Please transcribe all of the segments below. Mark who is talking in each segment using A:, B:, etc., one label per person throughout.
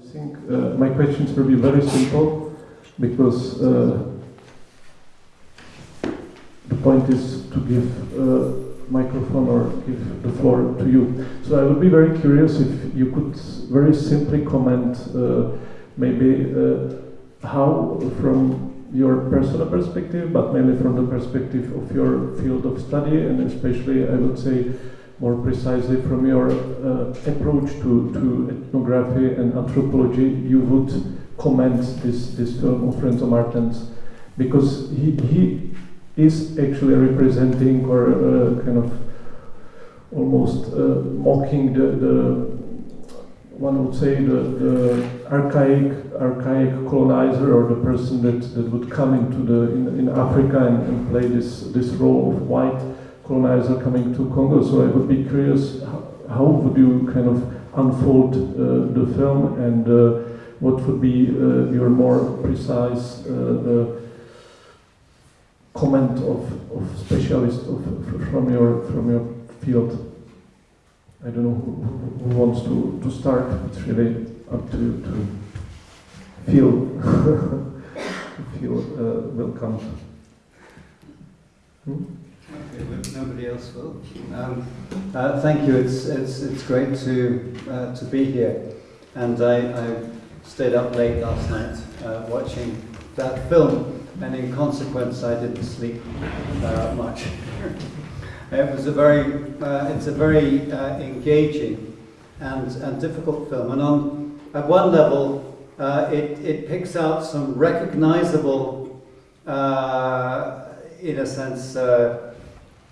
A: I think uh, my questions will be very simple because uh, the point is to give uh, microphone or give the floor to you. So I would be very curious if you could very simply comment uh, maybe uh, how from your personal perspective, but mainly from the perspective of your field of study, and especially, I would say, more precisely from your uh, approach to, to ethnography and anthropology, you would comment this, this film of Renzo Martens, because he, he is actually representing or uh, kind of almost uh, mocking the, the one would say the, the archaic archaic colonizer or the person that, that would come into the in, in Africa and, and play this this role of white colonizer coming to Congo. So I would be curious how, would you kind of unfold uh, the film and uh, what would be uh, your more precise uh, comment of, of, from your from your field. I don't know who, who wants to, to start. It's really up to you to feel feel uh, welcome.
B: Hmm? Nobody else will. Um, uh, thank you. It's it's it's great to uh, to be here, and I, I stayed up late last night uh, watching that film, and in consequence, I didn't sleep uh, much. It was a very, uh, it's a very uh, engaging and, and difficult film. And on, at one level, it, it picks out some recognizable, in a sense,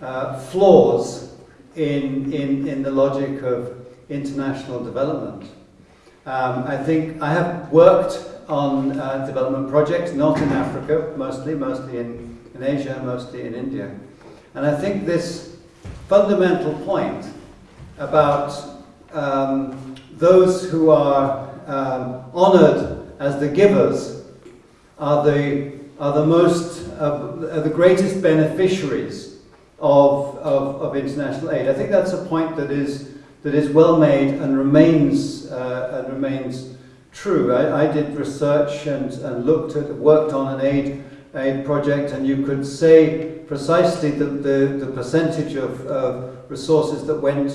B: uh, uh, flaws in, in, in the logic of international development. Um, I think I have worked on development projects, not in Africa, mostly, mostly in, in Asia, mostly in India. And I think this fundamental point about um, those who are um, honored as the givers are the, are the most, uh, are the greatest beneficiaries of, of, of, international aid. I think that's a point that is, that is well made and remains, uh, and remains true. I, I did research and, and looked at, worked on an aid, aid project and you could say precisely the, the, the percentage of, of resources that went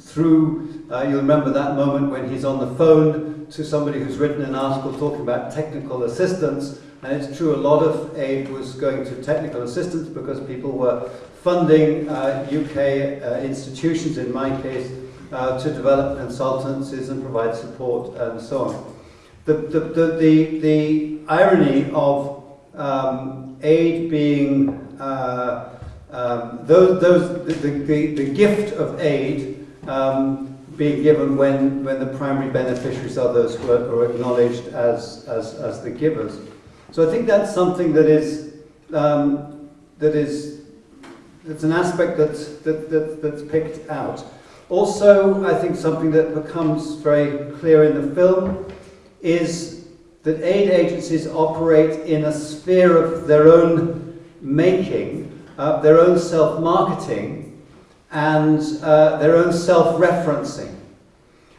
B: through, uh, you'll remember that moment when he's on the phone to somebody who's written an article talking about technical assistance, and it's true a lot of aid was going to technical assistance because people were funding uh, UK uh, institutions, in my case, uh, to develop consultancies and provide support and so on. The, the, the, the, the irony of um, aid being uh, um, those, those, the, the, the gift of aid um, being given when, when the primary beneficiaries are those who are, are acknowledged as, as, as the givers. So I think that's something that is, um, that is, that's an aspect that's, that, that, that's picked out. Also, I think something that becomes very clear in the film is that aid agencies operate in a sphere of their own making uh, their own self-marketing and uh, their own self-referencing.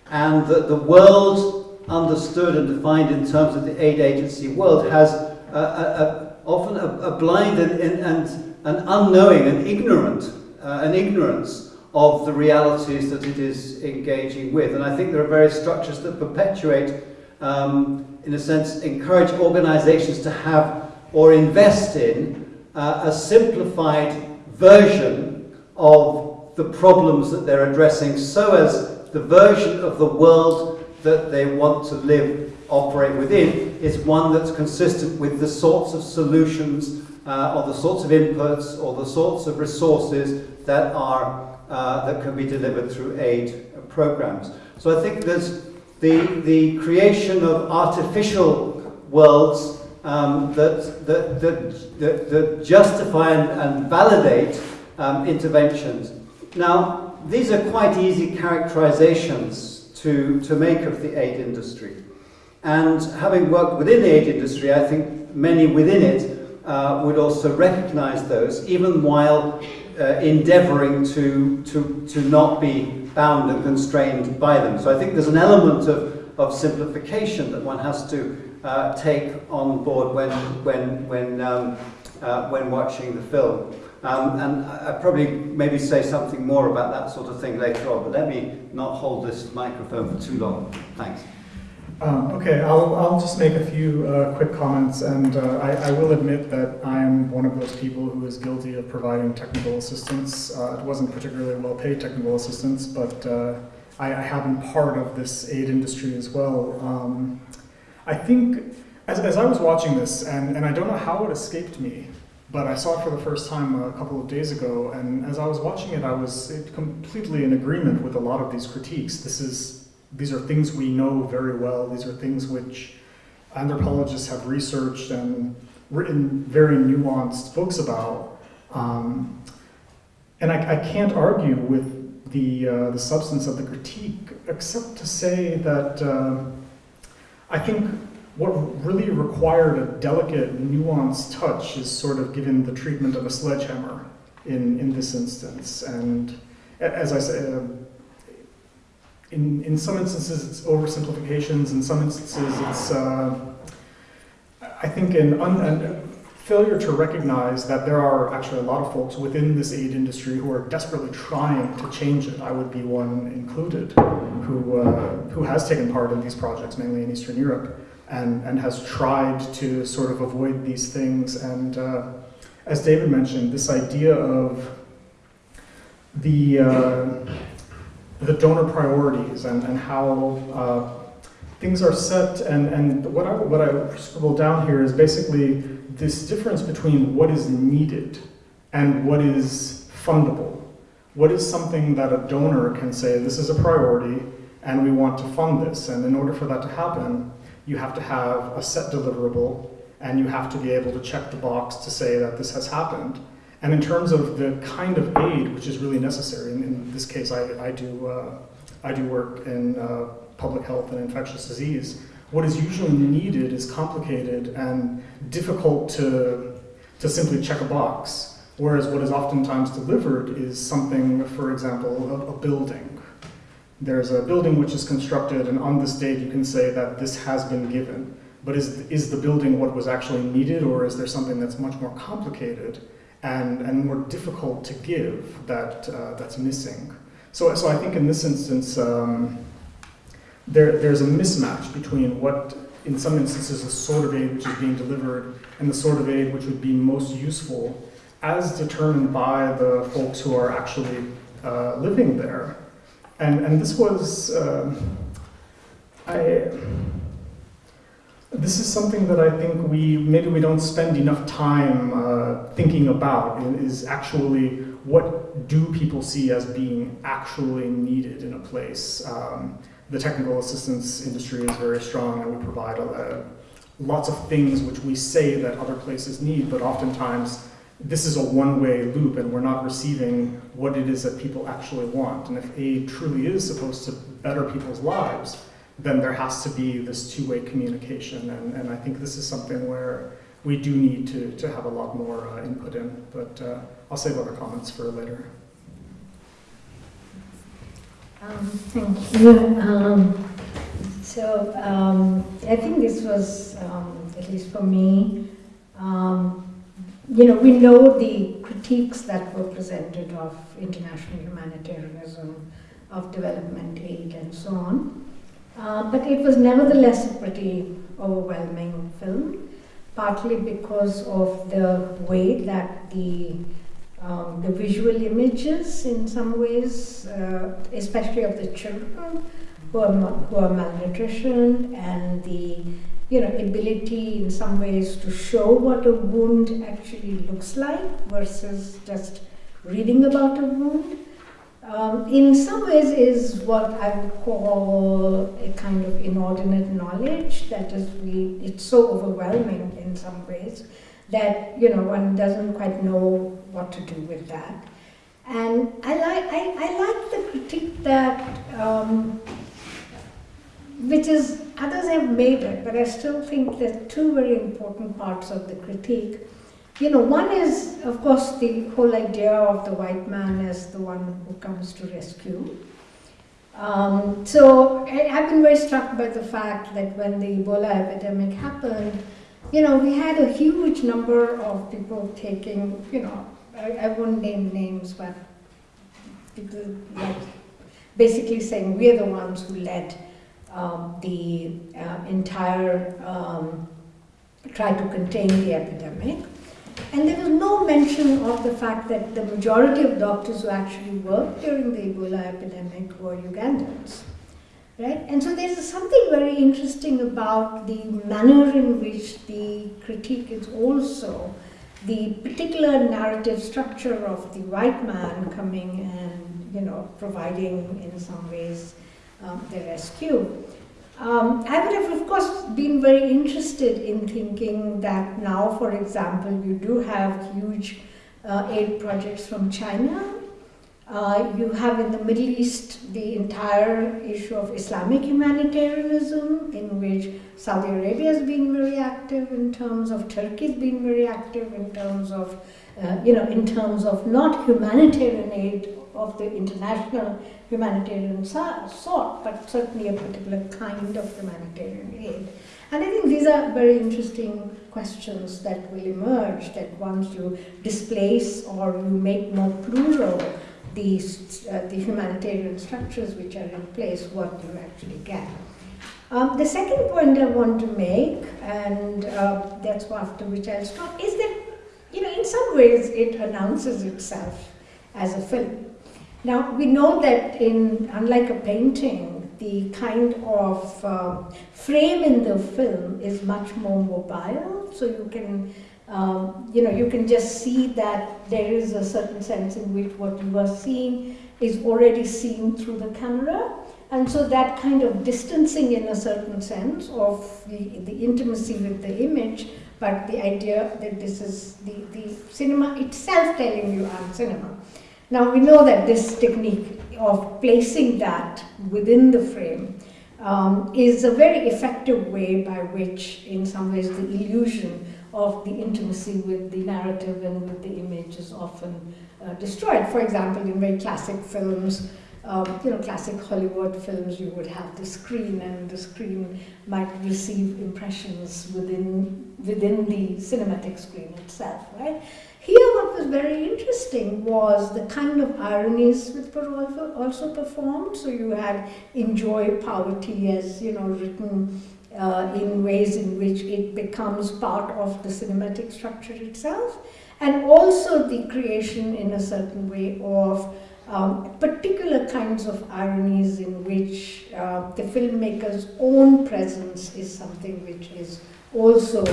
B: And that the world understood and defined in terms of the aid agency world has a, a, a, often a, blind and, and, and unknowing and ignorant, uh, an ignorance of the realities that it is engaging with. And I think there are various structures that perpetuate, um, in a sense, encourage organizations to have or invest in uh, a simplified version of the problems that they're addressing so as the version of the world that they want to live, operate within is one that's consistent with the sorts of solutions uh, or the sorts of inputs or the sorts of resources that are uh, that can be delivered through aid programs. So I think there's the, the creation of artificial worlds um, that, that, that, that, justify and, and validate um, interventions. Now, these are quite easy characterizations to, to make of the aid industry. And having worked within the aid industry, I think many within it uh, would also recognize those, even while uh, endeavoring to, to, to not be bound and constrained by them. So I think there's an element of, of simplification that one has to uh, take on board when, when, when, um, uh, when watching the film. Um, and I, I probably maybe say something more about that sort of thing later on, but let me not hold this microphone for too long. Thanks.
C: Um, okay, I'll, I'll just make a few uh, quick comments, and uh, I, I, will admit that I am one of those people who is guilty of providing technical assistance. Uh, it wasn't particularly well paid technical assistance, but uh, I, I, have been part of this aid industry as well. Um, I think, as, as I was watching this, and, and I don't know how it escaped me, but I saw it for the first time a couple of days ago, and as I was watching it, I was completely in agreement with a lot of these critiques. This is these are things we know very well. These are things which anthropologists have researched and written very nuanced books about. Um, and I, I, can't argue with the, uh, the substance of the critique, except to say that uh, I think what really required a delicate, nuanced touch is sort of given the treatment of a sledgehammer in, in this instance. And as I said, uh, in, in some instances it's oversimplifications, in some instances it's, uh, I think, an, un, an failure to recognize that there are actually a lot of folks within this aid industry who are desperately trying to change it. I would be one included, who, uh, who has taken part in these projects, mainly in Eastern Europe, and, and has tried to sort of avoid these things. And uh, as David mentioned, this idea of the uh, the donor priorities and, and how uh, things are set. And, and what, I, what I scribbled down here is basically this difference between what is needed and what is fundable. What is something that a donor can say, this is a priority and we want to fund this. And in order for that to happen, you have to have a set deliverable and you have to be able to check the box to say that this has happened. And in terms of the kind of aid which is really necessary, in, in this case I, I, do, uh, I do work in uh, public health and infectious disease, what is usually needed is complicated and difficult to, to simply check a box. Whereas what is oftentimes delivered is something, for example, a, a building. There's a building which is constructed and on this date you can say that this has been given. But is, is the building what was actually needed or is there something that's much more complicated? and, and more difficult to give that, uh, that's missing. So, so I think in this instance, um, there, there's a mismatch between what, in some instances, the sort of aid which is being delivered and the sort of aid which would be most useful as determined by the folks who are actually uh, living there. And, and this was, uh, I, this is something that I think we maybe we don't spend enough time uh, thinking about is actually what do people see as being actually needed in a place. Um, the technical assistance industry is very strong and we provide a, lots of things which we say that other places need, but oftentimes this is a one-way loop and we're not receiving what it is that people actually want. And if aid truly is supposed to better people's lives, then there has to be this two-way communication. And, and I think this is something where we do need to, to have a lot more uh, input in. But uh, I'll save other comments for later.
D: Um, thank you. Um, so um, I think this was, um, at least for me, um, you know, we know the critiques that were presented of international humanitarianism, of development aid, and so on. Uh, but it was nevertheless a pretty overwhelming film, partly because of the way that the um, the visual images, in some ways, uh, especially of the children who are who are malnutrition, and the you know ability, in some ways, to show what a wound actually looks like versus just reading about a wound um, in some ways is what I would call a kind of inordinate knowledge that is we it's so overwhelming in some ways that you know one doesn't quite know what to do with that. And I like I, I like the critique that um, which is others have made it, but I still think there are two very important parts of the critique you know, one is, of course, the whole idea of the white man as the one who comes to rescue. Um, so I, have been very struck by the fact that when the Ebola epidemic happened, you know, we had a huge number of people taking, you know, I, I won't name names, but people like basically saying we're the ones who led um, the uh, entire um, try to contain the epidemic. And there was no mention of the fact that the majority of doctors who actually worked during the Ebola epidemic were Ugandans. Right? And so there's something very interesting about the manner in which the critique is also the particular narrative structure of the white man coming and you know providing in some ways um, the rescue. Um, I would have, of course, been very interested in thinking that now, for example, you do have huge uh, aid projects from China. Uh, you have in the Middle East the entire issue of Islamic humanitarianism, in which Saudi Arabia has been very active, in terms of Turkey has been very active, in terms of, uh, you know, in terms of not humanitarian aid of the international humanitarian sort, but certainly a particular kind of humanitarian aid. And I think these are very interesting questions that will emerge that once you displace or you make more plural these, uh, the humanitarian structures which are in place, what do you actually get. Um, the second point I want to make, and uh, that's after which I'll stop, is that, you know, in some ways it announces itself as a film. Now, we know that in, unlike a painting, the kind of uh, frame in the film is much more mobile, so you can, um, you know, you can just see that there is a certain sense in which what you are seeing is already seen through the camera. And so that kind of distancing in a certain sense of the, the intimacy with the image, but the idea that this is the, the cinema itself telling you I'm cinema. Now we know that this technique of placing that within the frame um, is a very effective way by which, in some ways, the illusion of the intimacy with the narrative and with the image is often uh, destroyed. For example, in very classic films, um, you know, classic Hollywood films, you would have the screen, and the screen might receive impressions within within the cinematic screen itself, right? Here what was very interesting was the kind of ironies which were also performed. So you had enjoy poverty as, you know, written uh, in ways in which it becomes part of the cinematic structure itself. And also the creation in a certain way of um, particular kinds of ironies in which uh, the filmmaker's own presence is something which is also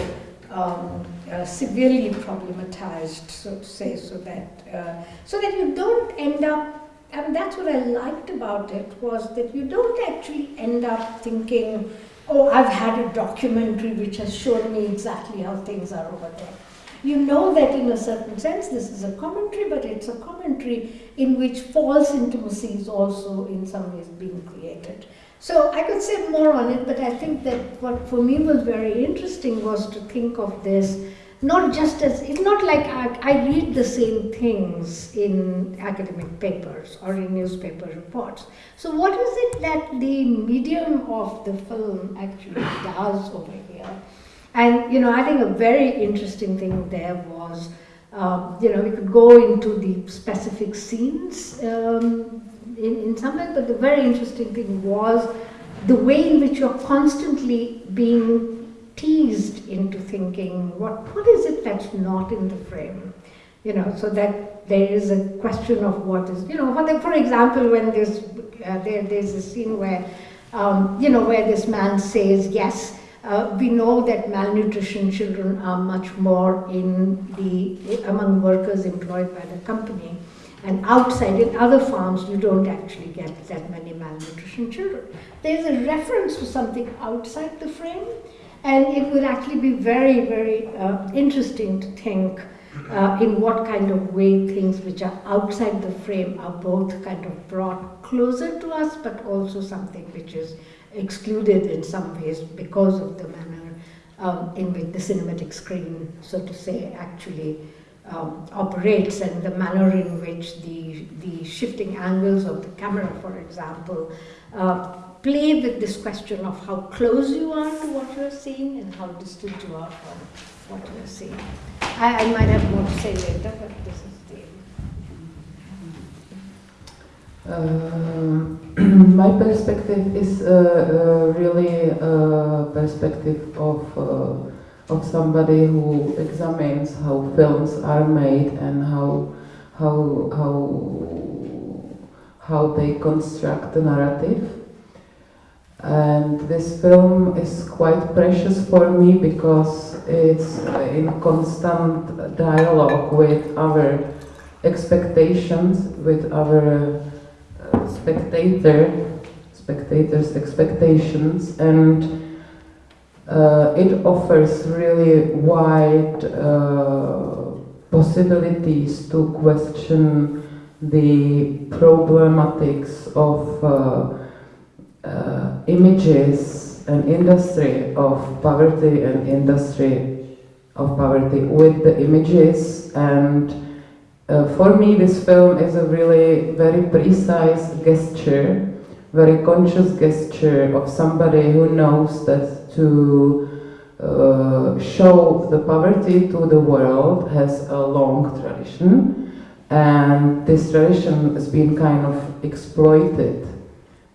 D: um, uh, severely problematized, so to say, so that uh, so that you don't end up. I And that's what I liked about it was that you don't actually end up thinking, "Oh, I've had a documentary which has shown me exactly how things are over there." You know that in a certain sense this is a commentary, but it's a commentary in which false intimacy is also in some ways being created. So I could say more on it, but I think that what for me was very interesting was to think of this not just as, it's not like I, I, read the same things in academic papers or in newspaper reports. So what is it that the medium of the film actually does over here? And, you know, I think a very interesting thing there was, um, you know, we could go into the specific scenes um, in, in some way, but the very interesting thing was the way in which you're constantly being teased into thinking, what, what is it that's not in the frame? You know, so that there is a question of what is, you know, for example, when there's, uh, there, there's a scene where, um, you know, where this man says, yes, uh, we know that malnutrition children are much more in the, among workers employed by the company. And outside, in other farms, you don't actually get that many malnutrition children. There's a reference to something outside the frame, and it would actually be very, very uh, interesting to think uh, in what kind of way things which are outside the frame are both kind of brought closer to us, but also something which is excluded in some ways because of the manner um, in which the cinematic screen, so to say, actually um, operates and the manner in which the, the shifting angles of the camera, for example, uh, play with this question of how close you are to what you're seeing and how distant you are from what you're seeing. I, I might have more to say later, but this is the.
E: Um, my perspective is uh, uh, really a perspective of, uh, of somebody who examines how films are made and how, how, how, how they construct the narrative. And this film is quite precious for me because it's in constant dialogue with our expectations, with our uh, spectator, spectators' expectations, and uh, it offers really wide uh, possibilities to question the problematics of uh, uh images and industry of poverty and industry of poverty with the images. And uh, for me, this film is a really very precise gesture, very conscious gesture of somebody who knows that to uh, show the poverty to the world has a long tradition, and this tradition has been kind of exploited.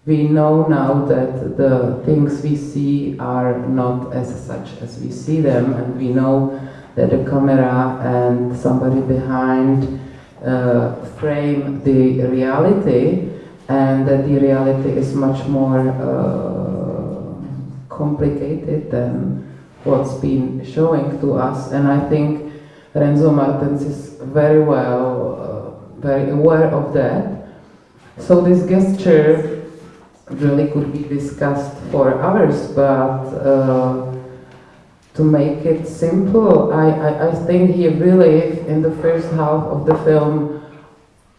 E: We know now that the things we see are not as such as we see them, and we know that the camera and somebody behind uh, frame the reality. And that the reality is much more uh, complicated than what's been showing to us and I think Renzo Martens is very well, uh, very aware of that. So this gesture really could be discussed for hours, but uh, to make it simple, I, I, I think he really, in the first half of the film,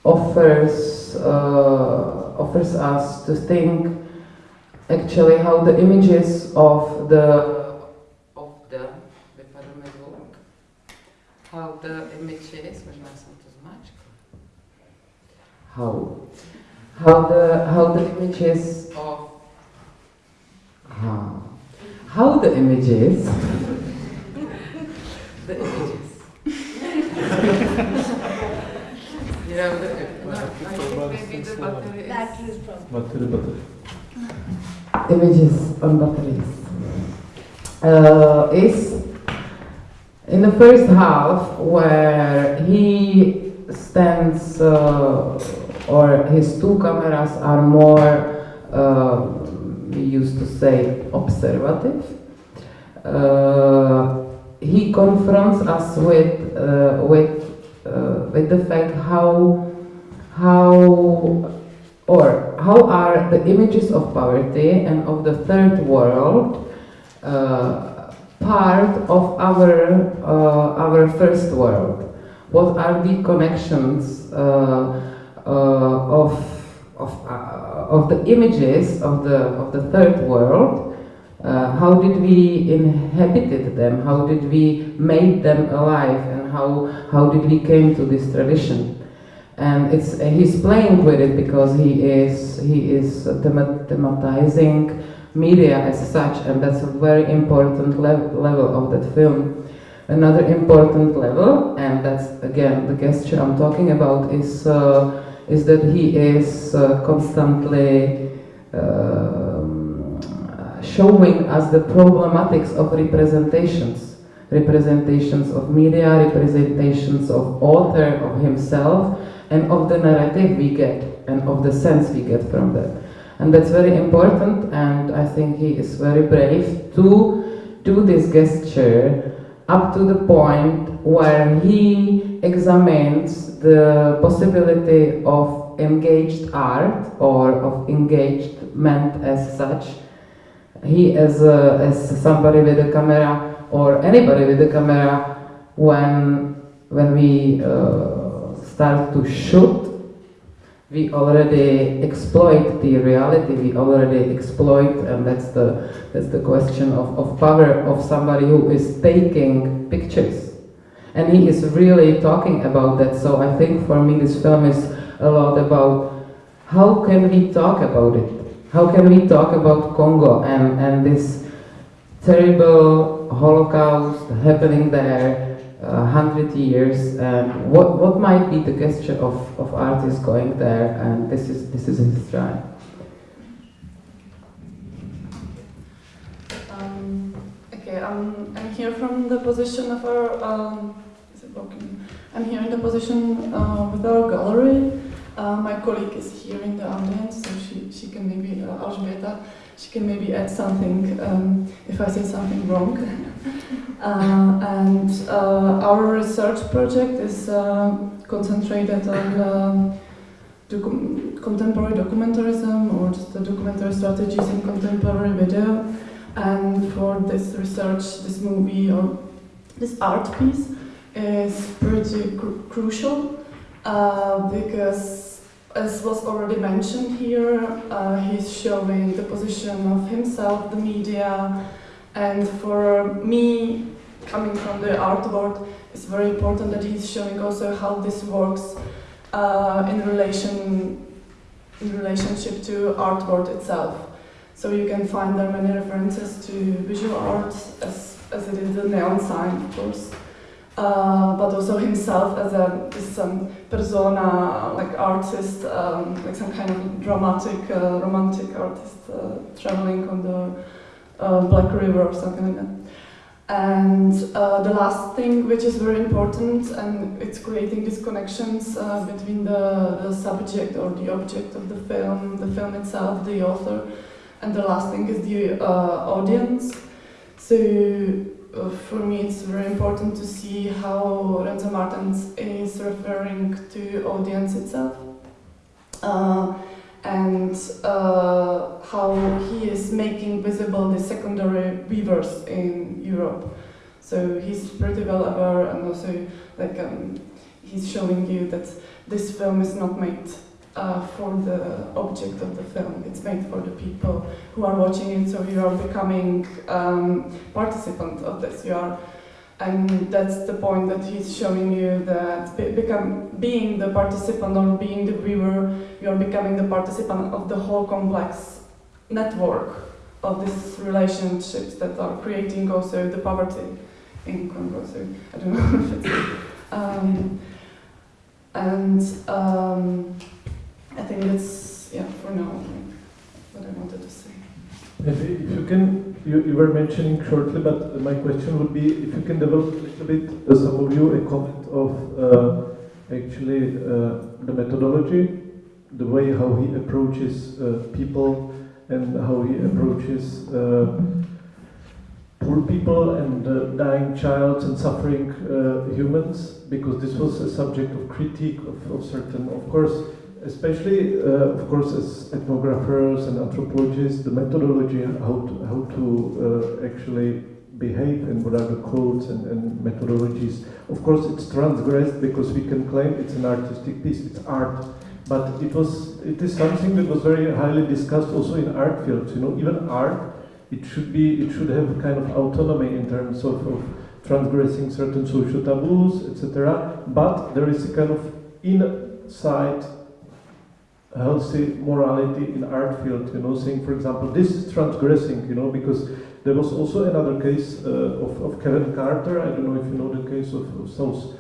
E: offers uh, offers us to think actually how the images of the of the how the images how how the how the images of how how the images, the images. you know, the, no, I think maybe the battery is.
D: Battery problem.
A: Battery, battery.
E: Images on batteries. Uh, is in the first half where he stands uh, or his two cameras are more uh, we used to say observative. Uh, he confronts us with uh, with uh, with the fact how how or how are the images of poverty and of the third world uh, part of our uh, our first world? What are the connections of of of the images of the, of the third world, uh, how did we inhabited them, how did we make them alive, and how, how did we came to this tradition. And it's, he's playing with it because he is, he is thematizing media as such, and that's a very important lev level of that film. Another important level, and that's again the gesture I'm talking about, is uh, is that he is uh, constantly um, showing us the problematics of representations, representations of media, representations of author, of himself, and of the narrative we get, and of the sense we get from that. And that's very important, and I think he is very brave to do this gesture up to the point where he examines the possibility of engaged art or of engaged engagement as such. He as, a, as somebody with a camera or anybody with a camera when, when we uh, start to shoot we already exploit the reality, we already exploit, and that's the, that's the question of, of power of somebody who is taking pictures and he is really talking about that. So I think for me this film is a lot about how can we talk about it? How can we talk about Congo and, and this terrible Holocaust happening there, uh, hundred years, and what, what might be the gesture of, of artists going there? And this is this is his try.
F: Um, okay, I'm, I'm here from the position of our. Um, is it working? I'm here in the position uh, with our gallery. Uh, my colleague is here in the audience, so she, she can maybe, uh, she can maybe add something um, if I say something wrong. uh, and uh, our research project is uh, concentrated on um, docu contemporary documentarism or just the documentary strategies in contemporary video. And for this research, this movie or this art piece is pretty cru crucial uh, because, as was already mentioned here, uh, he's showing the position of himself, the media, and for me, coming from the art world, it's very important that he's showing also how this works uh, in relation in relationship to art world itself. So you can find there many references to visual art, as, as it is the neon sign, of course, uh, but also himself as a um, persona, like artist, um, like some kind of dramatic, uh, romantic artist uh, traveling on the uh, Black River or something like that. And uh, the last thing, which is very important, and it's creating these connections uh, between the, the subject or the object of the film, the film itself, the author, and the last thing is the uh, audience. So uh, for me, it's very important to see how Renzo Martens is referring to audience itself. Uh, and uh, how he is making visible the secondary weavers in Europe. So he's pretty well aware and also like um, he's showing you that this film is not made uh, for the object of the film, it's made for the people who are watching it, so you are becoming um, participant of this. You are and that's the point that he's showing you that be become, being the participant or being the viewer, you're becoming the participant of the whole complex network of these relationships that are creating also the poverty in Congo. So I don't know if it's. Um, and um, I think that's, yeah, for now, what I wanted to say.
A: Maybe if you can, you, you were mentioning shortly, but my question would be if you can develop a little bit, uh, some of you, a comment of uh, actually uh, the methodology, the way how he approaches uh, people and how he approaches uh, poor people and uh, dying child and suffering humans, because this was a subject of critique of, of certain, of course, especially, uh, of course, as ethnographers and anthropologists, the methodology how to, how to uh, actually behave and what are the codes and, and, methodologies. Of course, it's transgressed because we can claim it's an artistic piece, it's art. But it was, it is something that was very highly discussed also in art fields. You know, even art, it should be, it should have kind of autonomy in terms of, of transgressing certain social taboos, etc. But there is a kind of inside healthy morality in art field, you know, saying, for example, this is transgressing, you know, because there was also another case uh, of, of Kevin Carter, I don't know if you know the case of, of South,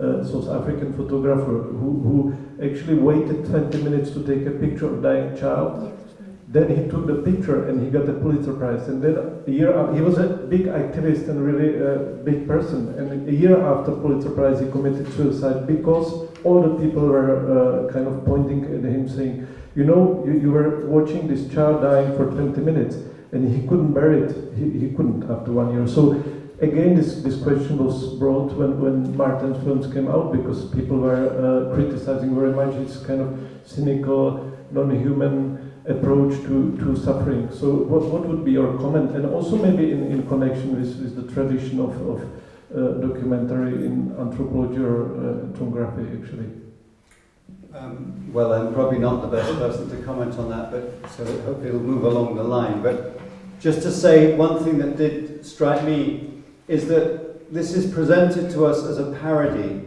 A: uh, South African photographer who, who actually waited 20 minutes to take a picture of dying child. Then he took the picture and he got the Pulitzer Prize. And then a year he was a big activist and really a big person. And a year after Pulitzer Prize, he committed suicide because all the people were uh, kind of pointing at him saying, you know, you, you, were watching this child dying for 20 minutes and he couldn't bear it. He, he couldn't after one year. So again, this, this question was brought when, when Martens' films came out because people were uh, criticizing very much his kind of cynical, non-human approach to, to suffering. So what, what would be your comment? And also maybe in, in connection with, with the tradition of, of documentary in anthropology or uh, ethnography, actually?
B: Um, well, I'm probably not the best person to comment on that, but so hopefully hope it'll move along the line. But just to say, one thing that did strike me is that this is presented to us as a parody.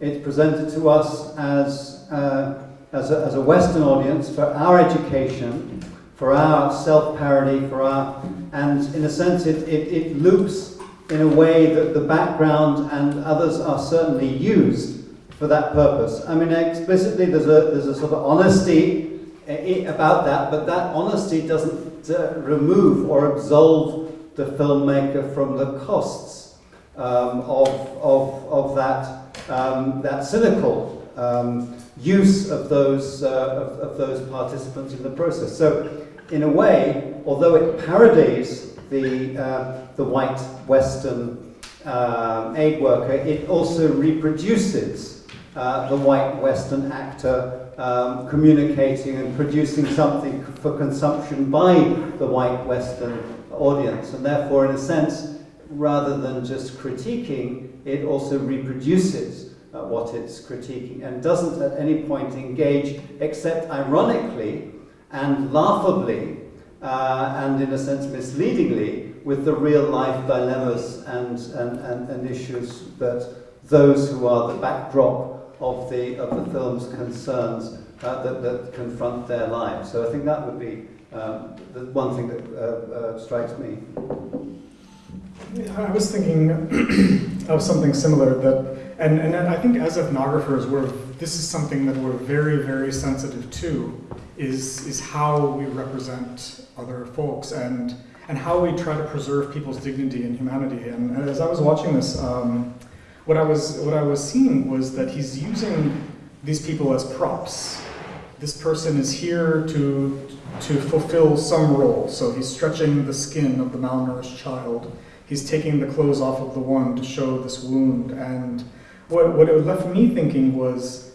B: It's presented to us as, uh, as, a, as a Western audience for our education, for our self-parody, for our, and in a sense it, it, it loops in a way that the background and others are certainly used for that purpose. I mean, explicitly there's a, there's a sort of honesty eh, about that, but that honesty doesn't uh, remove or absolve the filmmaker from the costs um, of, of, of that, um, that cynical um, use of those, uh, of, of those participants in the process. So, in a way, although it parodies the, uh, the white Western um, aid worker, it also reproduces uh, the white Western actor um, communicating and producing something for consumption by the white Western audience. And therefore, in a sense, rather than just critiquing, it also reproduces uh, what it's critiquing and doesn't at any point engage, except ironically and laughably, uh, and in a sense misleadingly, with the real life dilemmas and, and, and, and issues that those who are the backdrop of the, of the film's concerns uh, that, that confront their lives. So I think that would be um, the one thing that uh, uh, strikes me.
C: I was thinking of something similar that, and, and I think as ethnographers, we're, this is something that we're very, very sensitive to, is, is how we represent other folks and, and how we try to preserve people's dignity and humanity. And, as I was watching this, um, what I was what I was seeing was that he's using these people as props. This person is here to to fulfill some role. So he's stretching the skin of the malnourished child. He's taking the clothes off of the one to show this wound. And what, what it left me thinking was,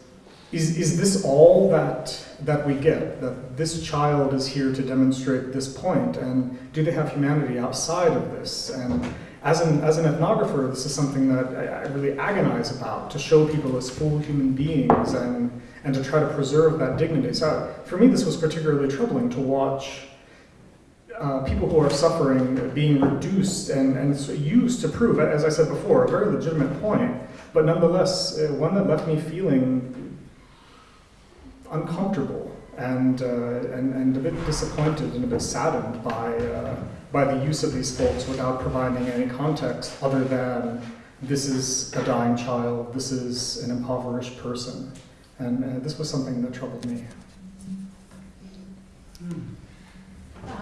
C: is, is this all that, that we get? That this child is here to demonstrate this? And do they have humanity outside of this? And as an, as an ethnographer, this is something that I, I really agonize about, to show people as full human beings and and to try to preserve that dignity. So for me, this was particularly troubling to watch uh, people who are suffering being reduced and, and used to prove, as I said before, a very legitimate point, but nonetheless, uh, one that left me feeling uncomfortable and, uh, and, and a bit disappointed and a bit saddened by, uh, by the use of these folks without providing any context other than this is a dying child, this is an impoverished person. And uh, this was something that troubled me.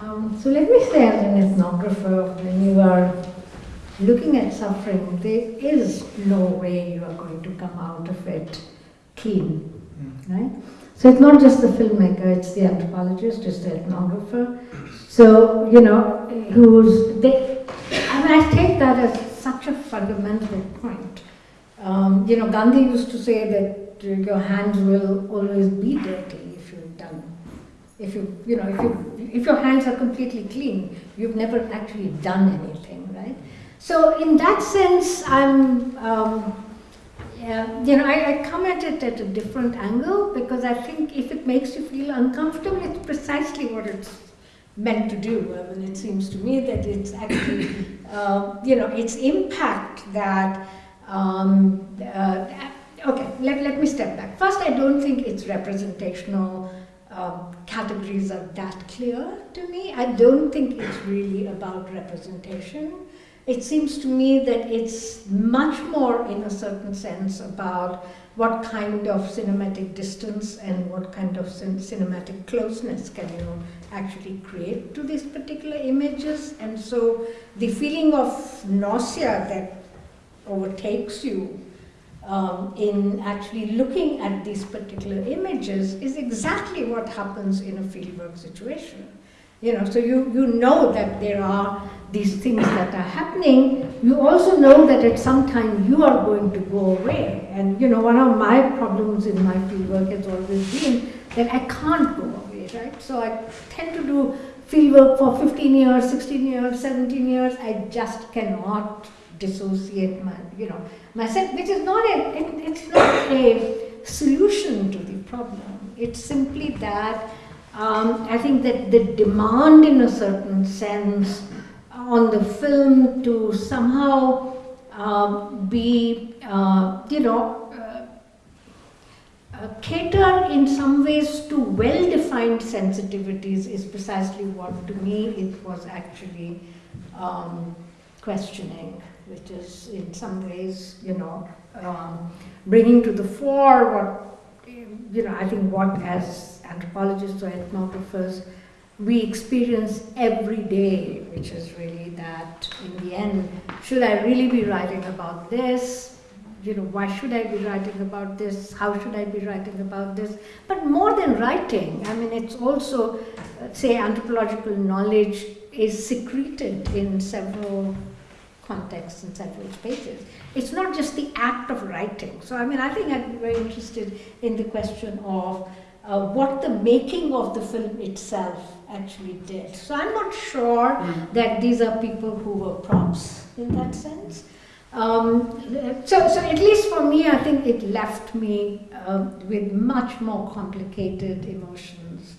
D: Um, so let me say, as an ethnographer, when you are looking at suffering, there is no way you are going to come out of it clean, mm. right? So it's not just the filmmaker, it's the anthropologist, it's the ethnographer. So, you know, who's, they, I mean, I take that as such a fundamental point. Um, you know, Gandhi used to say that your hands will always be dirty if you've done. If you, you know, if you, if your hands are completely clean, you've never actually done anything, right? So in that sense, I'm, um, you know, I, I come at it at a different angle because I think if it makes you feel uncomfortable, it's precisely what it's meant to do. I mean, it seems to me that it's actually, uh, you know, its impact that um, uh, okay, let, let me step back. First, I don't think its representational um, categories are that clear to me. I don't think it's really about representation. It seems to me that it's much more, in a certain sense, about what kind of cinematic distance and what kind of cin cinematic closeness can you actually create to these particular images. And so the feeling of nausea that overtakes you um, in actually looking at these particular images is exactly what happens in a fieldwork situation. You know, so you, you know that there are these things that are happening. You also know that at some time you are going to go away. And you know, one of my problems in my fieldwork has always been that I can't go away, right? So I tend to do fieldwork for 15 years, 16 years, 17 years. I just cannot dissociate my, you know, myself, which is not a, it, it's not a solution to the problem. It's simply that um, I think that the demand in a certain sense on the film to somehow um, be, uh, you know, uh, uh, cater in some ways to well-defined sensitivities is precisely what to me it was actually um, questioning, which is in some ways, you know, um, bringing to the fore what, you know, I think what as anthropologists or ethnographers we experience every day, which is really that in the end, should I really be writing about this? You know, why should I be writing about this? How should I be writing about this? But more than writing, I mean, it's also, uh, say, anthropological knowledge is secreted in several contexts and several spaces. It's not just the act of writing. So, I mean, I think I'd be very interested in the question of uh, what the making of the film itself actually did. So I'm not sure mm. that these are people who were props in that sense. Um, so, so at least for me, I think it left me uh, with much more complicated emotions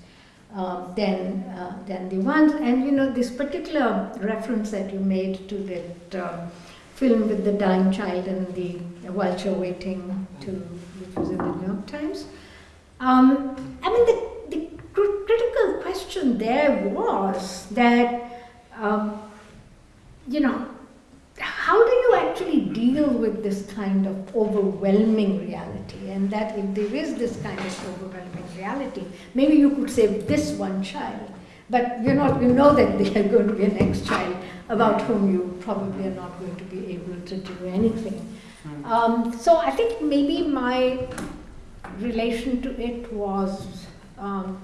D: uh, than uh, than the ones. And you know, this particular reference that you made to that um, film with the dying child and the vulture waiting to, which was in the New York Times. Um, I mean, the critical question there was that, um, you know, how do you actually deal with this kind of overwhelming reality? And that if there is this kind of overwhelming reality, maybe you could save this one child, but you know, you know that there are going to be a next child about whom you probably are not going to be able to do anything. Hmm. Um, so I think maybe my relation to it was um,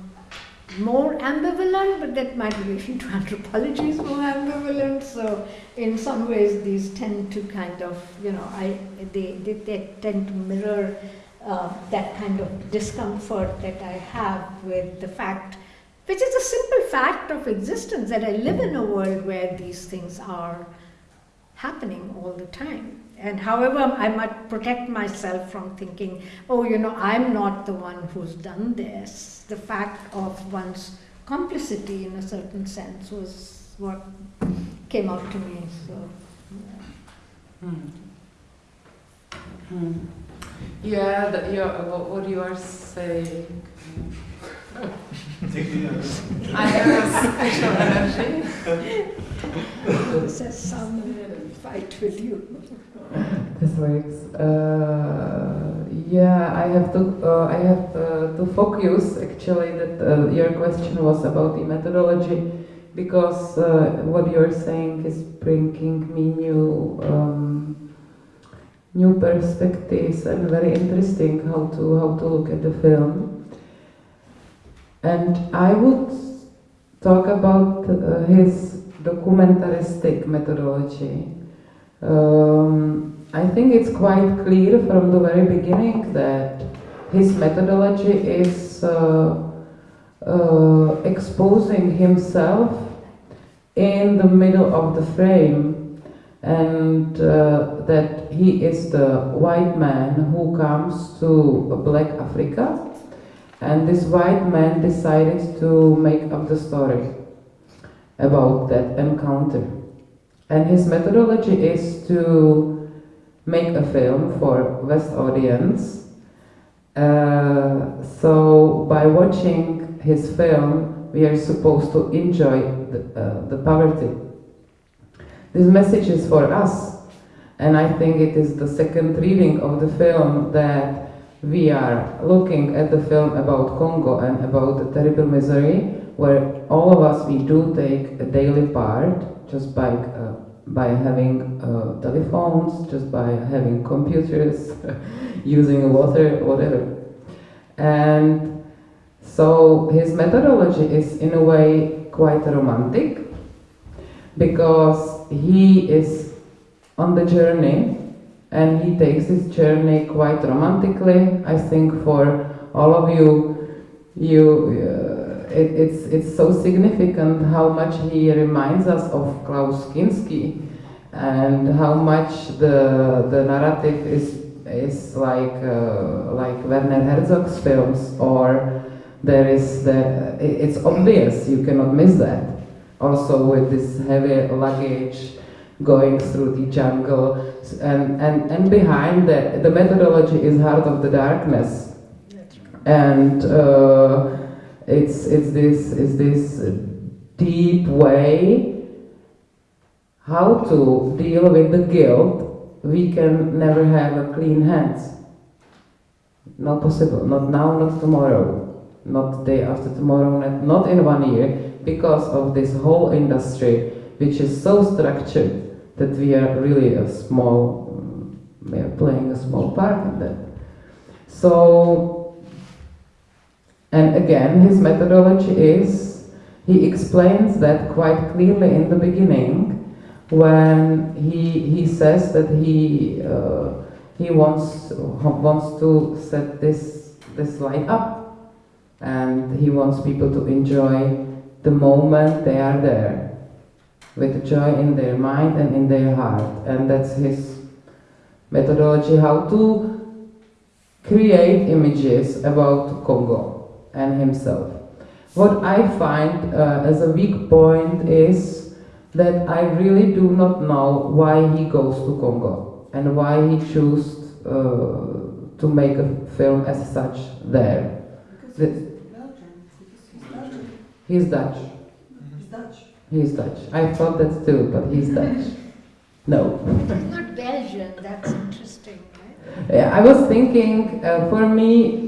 D: more ambivalent, but that my relation to anthropology is more ambivalent. So in some ways, these tend to kind of, you know, I they they, they tend to mirror uh, that kind of discomfort that I have with the fact, which is a simple fact of existence, that I live in a world where these things are happening all the time. And however, I might protect myself from thinking, oh, you know, I'm not the one who's done this. The fact of one's complicity, in a certain sense, was what came out to me. So,
E: yeah. Hmm. Hmm. Yeah, the, you what you are saying. I have a special
D: energy. Says some fight with you.
E: this works. Uh, yeah, I have to uh, I have uh, to focus actually that uh, your question was about the methodology because uh, what you're saying is bringing me new um, new perspectives and very interesting how to how to look at the film. And I would talk about uh, his documentaristic methodology. Um, I think it's quite clear from the very beginning that his methodology is uh, uh, exposing himself in the middle of the frame and uh, that he is the white man who comes to black Africa. And this white man decided to make up the story about that encounter. And his methodology is to make a film for West audience. Uh, so by watching his film, we are supposed to enjoy the, uh, the poverty. This message is for us, and I think it is the second reading of the film that we are looking at the film about Congo and about the terrible misery, where all of us we do take a daily part just by uh, by having uh, telephones, just by having computers, using water, whatever. And so his methodology is in a way quite romantic because he is on the journey and he takes his journey quite romantically. I think for all of you, you uh, it, it's, it's so significant how much he reminds us of Klaus Kinski and how much the, the narrative is, is like, uh, like Werner Herzog's films or there is the, it's obvious, you cannot miss that. Also with this heavy luggage, going through the jungle, and and and behind that, the methodology is Heart of the Darkness, and uh, it's it's this it's this deep way how to deal with the guilt. We can never have a clean hands. Not possible. Not now. Not tomorrow. Not day after tomorrow. Not, not in one year. Because of this whole industry, which is so structured that we are really a small. mm, We are playing a small part in that. So, and again, his methodology is he explains that quite clearly in the beginning when he he says that he uh, he wants wants to set this this light up. And he wants people to enjoy the moment they are there with joy in their mind and in their heart. And that's his methodology how to create images about Congo and himself what I find uh, as a weak point is that I really do not know why he goes to Congo and why he chose uh, to make a film as such there. The- He's Dutch. He's Dutch. He's Dutch. I thought that too, but he's Dutch. No.
D: Not Belgian, that's interesting, right?
E: Yeah, I was thinking, uh, for me,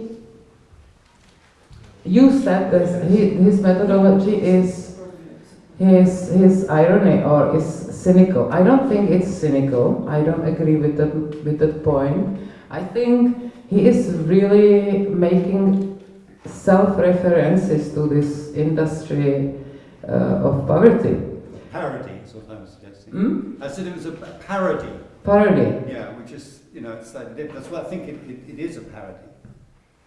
E: you said that his, methodology is his his irony or is cynical. I don't think it's cynical. I don't agree with that with that point. I think he is really making self-references to this industry uh, of poverty.
B: Parody what was suggesting.
E: Hmm?
B: I said it was a parody.
E: Parody.
B: Yeah, which is, you know, it's slightly. That's why I think it, it, it is a parody.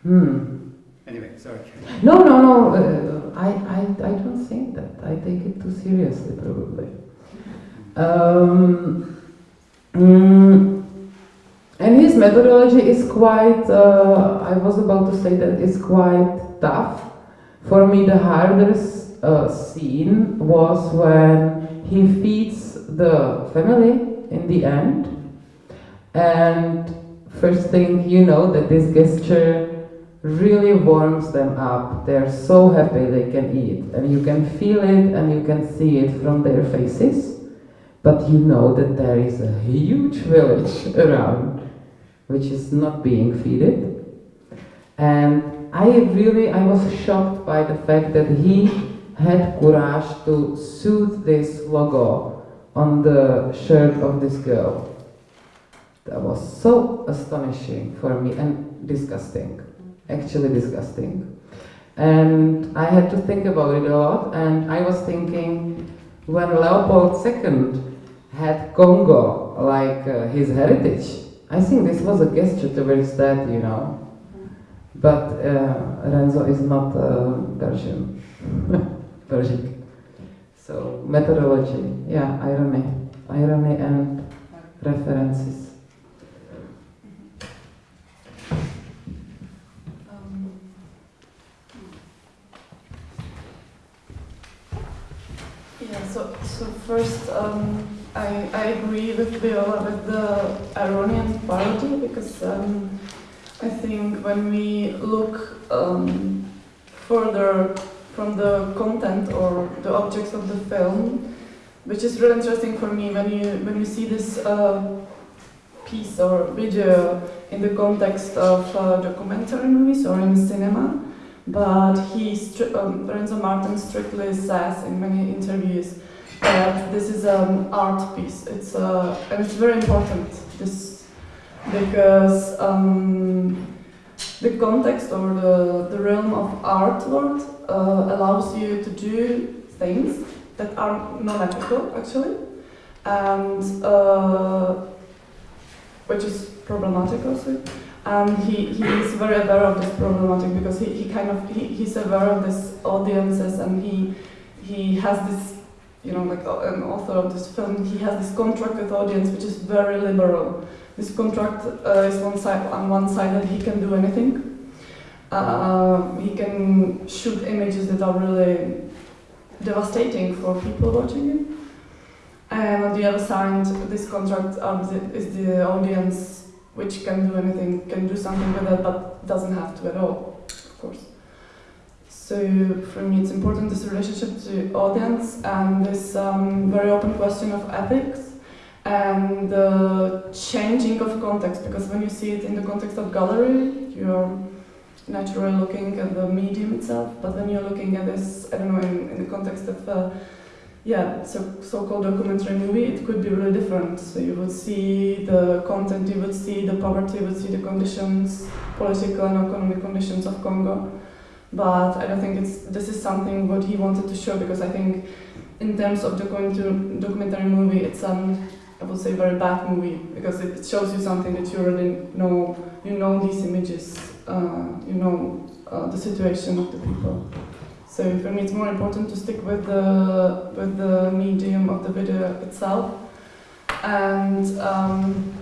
E: Hmm.
B: Anyway, sorry.
E: No, no, no. Uh, I, I, I don't think that. I take it too seriously, probably. Um, mm, and his methodology is quite. Uh, I was about to say that it's quite tough. For me, the hardest uh, scene was when he feeds the family in the end, and first thing you know that this gesture really warms them up. They're so happy they can eat, and you can feel it and you can see it from their faces. But you know that there is a huge village around which is not being feeded. And I really I was shocked by the fact that he had courage to suit this logo on the shirt of this girl. That was so astonishing for me and disgusting actually disgusting. And I had to think about it a lot, and I was thinking when Leopold II had Congo like uh, his heritage, I think this was a gesture towards that, you know. But uh, Renzo is not uh. Belgian. So methodology, yeah, irony, irony and references.
F: So, so first, um, I, I agree with Viola with the Iranian parody because um, I think when we look um, further from the content or the objects of the film, which is really interesting for me when you when you see this uh, piece or video in the context of uh, documentary movies or in cinema, but he, um, Martin strictly says in many interviews that this is an art piece. It's uh, and it's very important this because um, the context or the, the realm of art world uh, allows you to do things that are non-ethical actually, and uh, which is problematic also. And he, he is very aware of this problematic because he, he kind of he, he's aware of this audiences and he he has this you know like uh, an author of this film he has this contract with audience which is very liberal. This contract uh, is one side on one side that he can do anything. Uh, he can shoot images that are really devastating for people watching it. And on the other side, this contract um, is the audience which can do anything, can do something with it, but doesn't have to at all, of course. So for me, it's important this relationship to audience and this um, very open question of ethics and the changing of context. Because when you see it in the context of gallery, you're naturally looking at the medium itself. But when you're looking at this, I don't know, in, in the context of uh, yeah, so so-called documentary movie, it could be really different. So you would see the content, you would see the poverty, you would see the conditions, political and economic conditions of Congo. But I don't think it's this is something what he wanted to show because I think in terms of documentary documentary movie, it's um I would say very bad movie because it shows you something that you already know. You know these images, uh, you know uh, the situation of the people. So for me, it's more important to stick with the with the medium of the video itself, and um,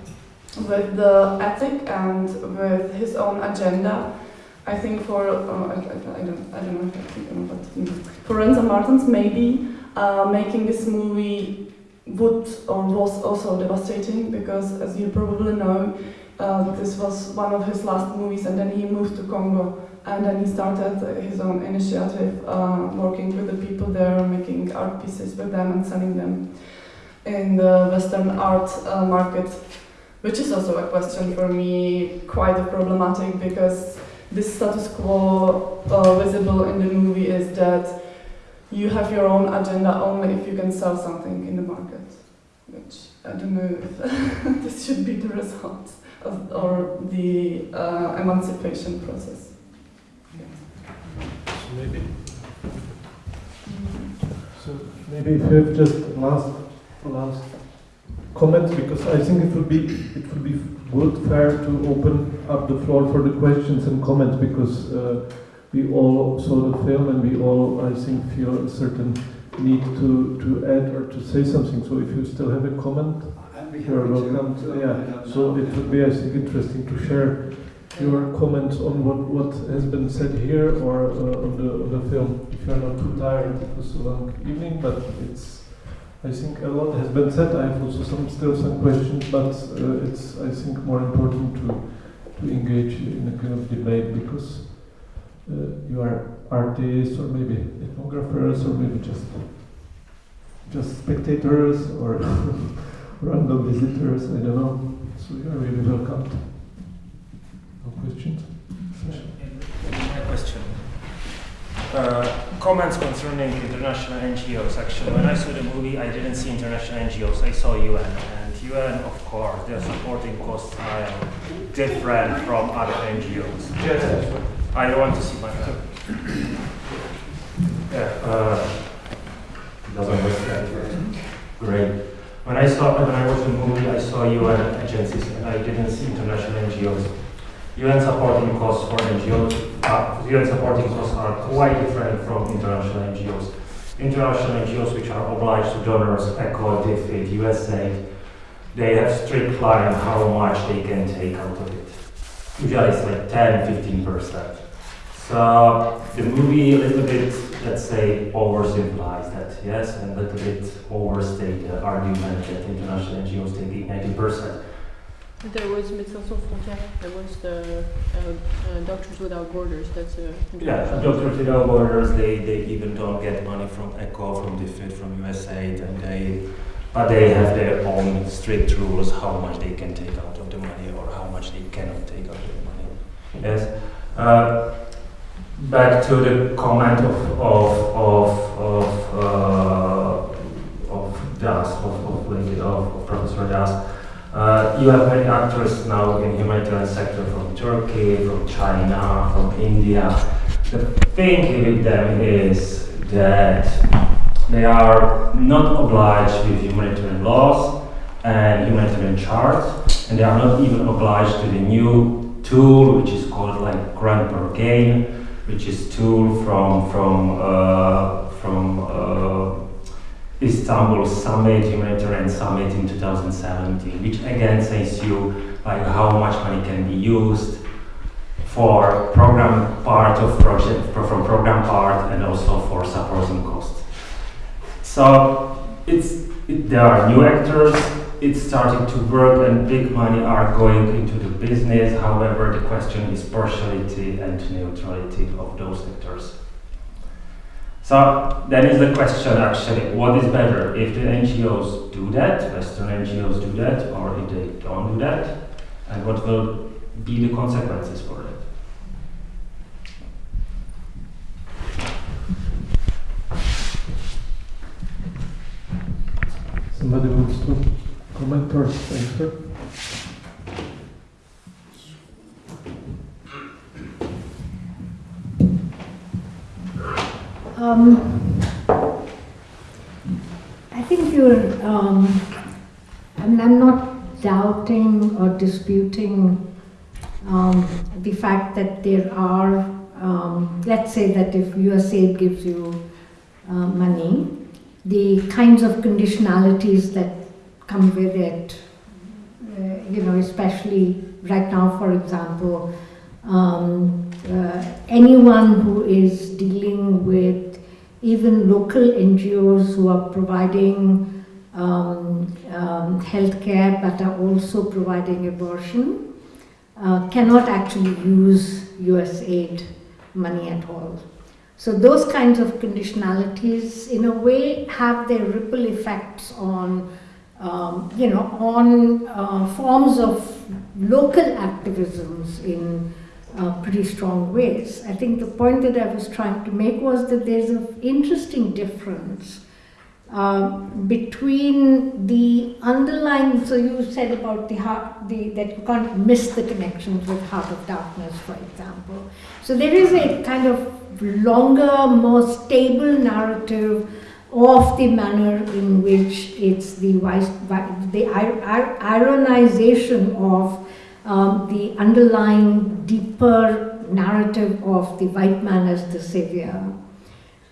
F: with the ethic and with his own agenda. I think for uh, I, I, don't I don't know if I think about for Renzo Martens maybe uh, making this movie would or was also devastating because as you probably know uh, this was one of his last movies and then he moved to Congo and then he started his own initiative, uh, working with the people there, making art pieces with them and selling them in the Western art uh, market, which is also a question for me quite problematic because this status quo uh, visible in the movie is that you have your own agenda only if you can sell something in the market, which I don't know if this should be the result of, or the uh, emancipation process.
A: So maybe. So maybe if you have just last last comment, because I think it would be it would be good fair to open up the floor for the questions and comments because uh, we all saw the film and we all I think feel a certain need to to add or to say something. So if you still have a comment, you are welcome.
B: to
A: To, yeah. So it would be I think interesting to share your comments on what, what has been said here or uh, on the on the film. If you are not too tired, it was a long evening, but it's. I think a lot has been said. I have also some still some questions, but uh, it's I think more important to to engage in a kind of debate because uh, you are artists or maybe ethnographers or maybe just just spectators or random visitors. I don't know. So you are really welcome. No questions?
G: My question. Uh, comments concerning international NGOs. Actually, when I saw the movie, I didn't see international NGOs. I saw UN, and UN, of course, their supporting costs are different from other NGOs.
A: Yes.
G: I don't want to see my. Yeah. Uh, doesn't work. Great. When I saw when I watched the movie, I saw UN agencies, and I didn't see international NGOs. UN supporting costs for NGOs, uh, UN supporting costs are quite different from international NGOs. International NGOs, which are obliged to donors, ECHO, DFID, USAID, they have strict line how much they can take out of it. Usually it's like 10, 15 percent. So the movie a little bit, let's say, oversimplifies that, yes, and a little bit overstate the argument that international NGOs take 90 percent.
H: There was Médecins Sans Frontières, there was the uh, uh, Doctors Without Borders, that's a...
G: Yeah, Doctors Without Borders, they, they even don't get money from ECHO, from DFID, from USAID, and they, but they have their own strict rules how much they can take out of the money or how much they cannot take out of the money. Yes. Uh, back to the comment of of of of, uh, of Das, of of, lady, of Professor Das. Uh, you have many actors now in humanitarian sector from Turkey, from China, from India. The thing with them is that they are not obliged with humanitarian laws and humanitarian charts, and they are not even obliged to the new tool, which is called like Grand Bargain, which is tool from from uh, Istanbul Summit, Humanitarian Summit in 2017, which again says you like how much money can be used for program part of project, from program part and also for supporting costs. So it's it, there are new actors, it's starting to work and big money are going into the business. However, the question is partiality and neutrality of those actors. So that is the question actually, what is better if the NGOs do that, Western NGOs do that, or if they don't do that, and what will be the consequences for it?
A: Somebody wants to comment or answer?
D: Um, I think you're, um, I mean, I'm not doubting or disputing um, the fact that there are, um, let's say that if USAID gives you uh, money, the kinds of conditionalities that come with it, uh, you know, especially right now, for example, um, uh, anyone who is dealing with even local NGOs who are providing um, um, healthcare but are also providing abortion uh, cannot actually use US aid money at all. So those kinds of conditionalities, in a way, have their ripple effects on, um, you know, on uh, forms of local activisms in uh, pretty strong ways. I think the point that I was trying to make was that there's an interesting difference uh, between the underlying. So you said about the heart, the that you can't miss the connections with Heart of Darkness, for example. So there is a kind of longer, more stable narrative of the manner in which it's the the ironization of um, the underlying deeper narrative of the white man as the savior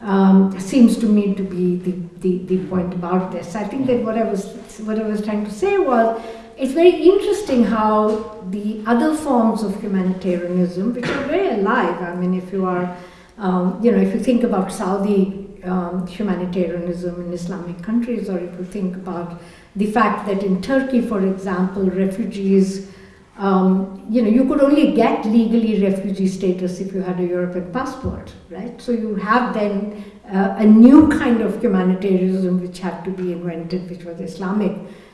D: um, seems to me to be the, the, the point about this. I think that what I was what I was trying to say was it's very interesting how the other forms of humanitarianism, which are very alive. I mean, if you are, um, you know, if you think about Saudi um, humanitarianism in Islamic countries, or if you think about the fact that in Turkey, for example, refugees um, you know, you could only get legally refugee status if you had a European passport, right? So you have then uh, a new kind of humanitarianism which had to be invented, which was Islamic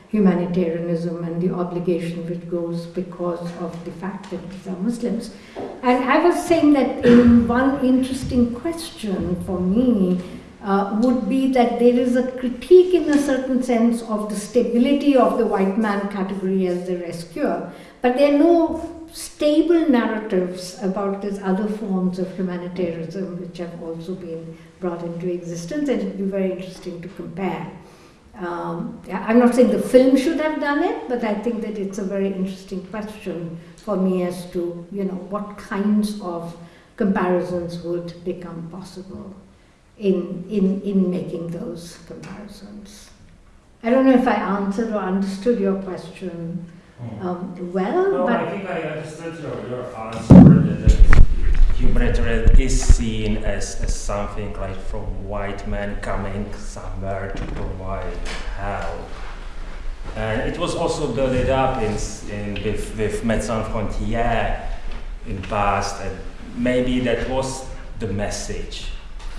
D: humanitarianism and the obligation which goes because of the fact that these are Muslims. And I was saying that in one interesting question for me uh, would be that there is a critique in a certain sense of the stability of the white man category as the rescuer, but there are no stable narratives about these other forms of humanitarianism which have also been brought into existence, and it would be very interesting to compare. Um, I'm not saying the film should have done it, but I think that it's a very interesting question for me as to you know what kinds of comparisons would become possible in in in making those comparisons. I don't know if I answered or understood your question um, well.
G: No,
D: but
G: I think I understood your, your answer that humanitarian is seen as, as something like from white men coming somewhere to provide help. And it was also built up in, in with, with Médecins Frontières in past, and maybe that was the message.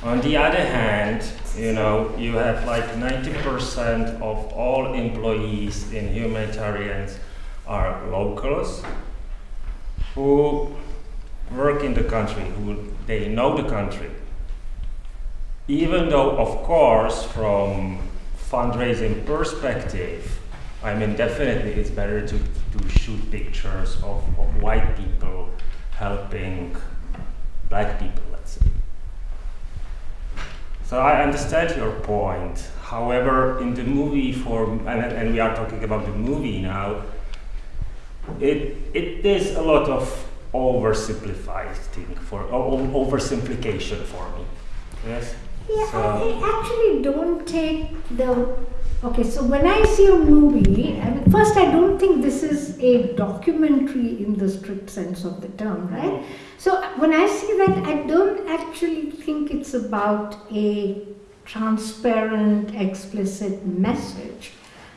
G: On the other hand, you know, you have like 90% of all employees in humanitarians are locals who work in the country, who they know the country. Even though, of course, from fundraising perspective, I mean, definitely it's better to, to shoot pictures of, of white people helping black people, let's say. So I understand your point. However, in the movie form, and, and we are talking about the movie now, it, it is a lot of oversimplified thing for oversimplication for me. Yes.
D: Yeah, so. I actually don't take the. Okay, so when I see a movie, I mean, first I don't think this is a documentary in the strict sense of the term, right? So when I see that, I don't actually think it's about a transparent, explicit message.